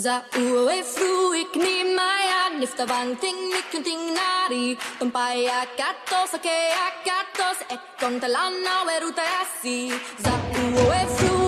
Za uwe fru ik ni maya nifta vang ting mikun ting nari Tumpai akatos ake akatos ek kong weruta yasi Za uwe fru